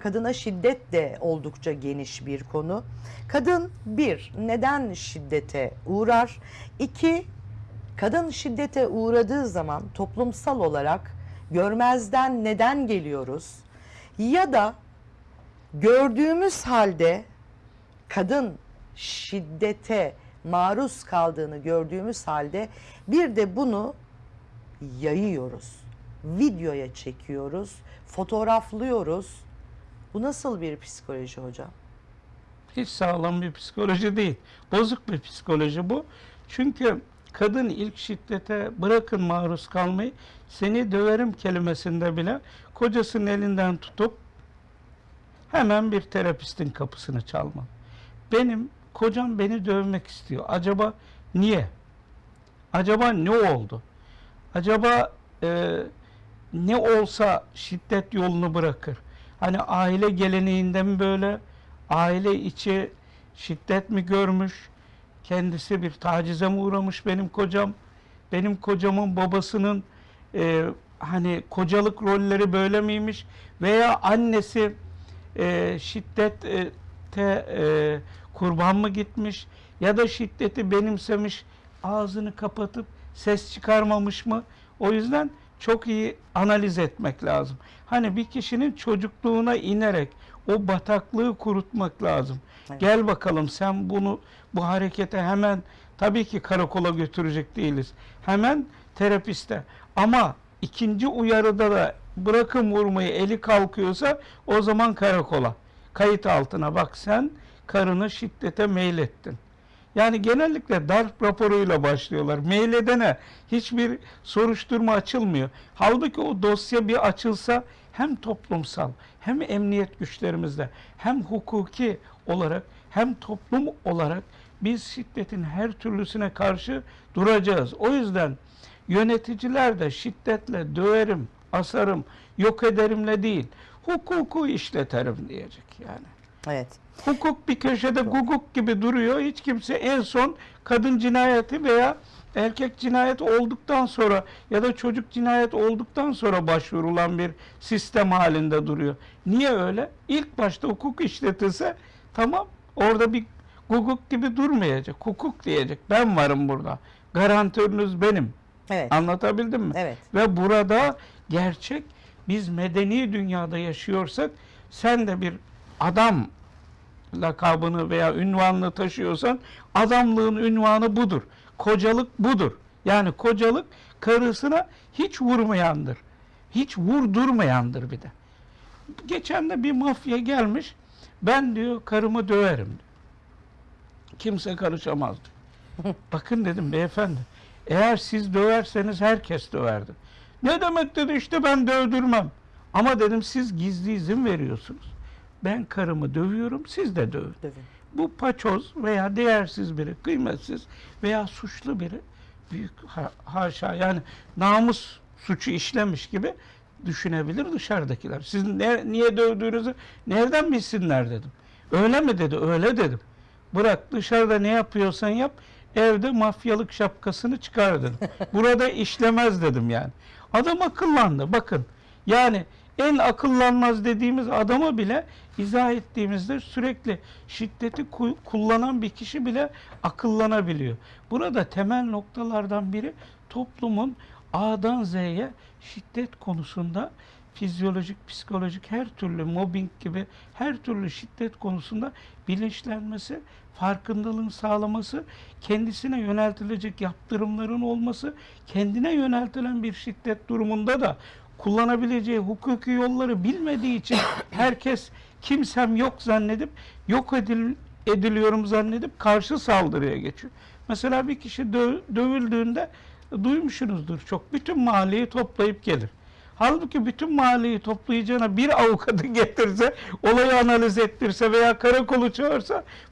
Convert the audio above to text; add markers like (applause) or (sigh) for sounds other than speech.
Kadına şiddet de oldukça geniş bir konu. Kadın bir, neden şiddete uğrar? İki, kadın şiddete uğradığı zaman toplumsal olarak görmezden neden geliyoruz? Ya da gördüğümüz halde kadın şiddete maruz kaldığını gördüğümüz halde bir de bunu yayıyoruz. Videoya çekiyoruz, fotoğraflıyoruz. Bu nasıl bir psikoloji hocam? Hiç sağlam bir psikoloji değil. Bozuk bir psikoloji bu. Çünkü kadın ilk şiddete bırakın maruz kalmayı seni döverim kelimesinde bile kocasının elinden tutup hemen bir terapistin kapısını çalma. Benim kocam beni dövmek istiyor. Acaba niye? Acaba ne oldu? Acaba e, ne olsa şiddet yolunu bırakır? Hani aile geleneğinde mi böyle? Aile içi şiddet mi görmüş? Kendisi bir tacize mi uğramış benim kocam? Benim kocamın babasının e, hani kocalık rolleri böyle miymiş? Veya annesi e, şiddete e, kurban mı gitmiş? Ya da şiddeti benimsemiş, ağzını kapatıp ses çıkarmamış mı? O yüzden çok iyi analiz etmek lazım. Hani bir kişinin çocukluğuna inerek o bataklığı kurutmak lazım. Evet. Gel bakalım sen bunu bu harekete hemen tabii ki karakola götürecek değiliz. Hemen terapiste. Ama ikinci uyarıda da bırakın vurmayı eli kalkıyorsa o zaman karakola. Kayıt altına bak sen karını şiddete meylettin. Yani genellikle darp raporuyla başlıyorlar. Mail edene hiçbir soruşturma açılmıyor. Halbuki o dosya bir açılsa hem toplumsal hem emniyet güçlerimizde hem hukuki olarak hem toplum olarak biz şiddetin her türlüsüne karşı duracağız. O yüzden yöneticiler de şiddetle döverim, asarım, yok ederimle değil, hukuku işleterim diyecek yani. Evet. Hukuk bir köşede guguk gibi duruyor. Hiç kimse en son kadın cinayeti veya erkek cinayet olduktan sonra ya da çocuk cinayet olduktan sonra başvurulan bir sistem halinde duruyor. Niye öyle? İlk başta hukuk işletilse tamam orada bir guguk gibi durmayacak. Hukuk diyecek. Ben varım burada. Garantörünüz benim. Evet. Anlatabildim mi? Evet. Ve burada gerçek biz medeni dünyada yaşıyorsak sen de bir adam lakabını veya ünvanını taşıyorsan adamlığın ünvanı budur. Kocalık budur. Yani kocalık karısına hiç vurmayandır. Hiç vurdurmayandır bir de. Geçen de bir mafya gelmiş. Ben diyor karımı döverim. diyor. Kimse karışamaz diyor. (laughs) Bakın dedim beyefendi. Eğer siz döverseniz herkes döverdi. Ne demek dedi işte ben dövdürmem. Ama dedim siz gizli izin veriyorsunuz. Ben karımı dövüyorum siz de dövün. Dövün. Bu paçoz veya değersiz biri, kıymetsiz veya suçlu biri büyük ha- haşa yani namus suçu işlemiş gibi düşünebilir dışarıdakiler. Siz ne, niye dövdüğünüzü nereden bilsinler dedim. Öyle mi dedi? Öyle dedim. Bırak dışarıda ne yapıyorsan yap. Evde mafyalık şapkasını çıkar dedim. (laughs) Burada işlemez dedim yani. Adam akıllandı. Bakın yani en akıllanmaz dediğimiz adama bile izah ettiğimizde sürekli şiddeti ku- kullanan bir kişi bile akıllanabiliyor. Burada temel noktalardan biri toplumun A'dan Z'ye şiddet konusunda fizyolojik, psikolojik her türlü mobbing gibi her türlü şiddet konusunda bilinçlenmesi, farkındalığın sağlaması, kendisine yöneltilecek yaptırımların olması, kendine yöneltilen bir şiddet durumunda da kullanabileceği hukuki yolları bilmediği için (coughs) herkes kimsem yok zannedip yok edil, ediliyorum zannedip karşı saldırıya geçiyor. Mesela bir kişi dö- dövüldüğünde duymuşsunuzdur çok. Bütün mahalleyi toplayıp gelir. Halbuki bütün mahalleyi toplayacağına bir (laughs) avukatı getirse, olayı analiz ettirse veya karakolu çağırsa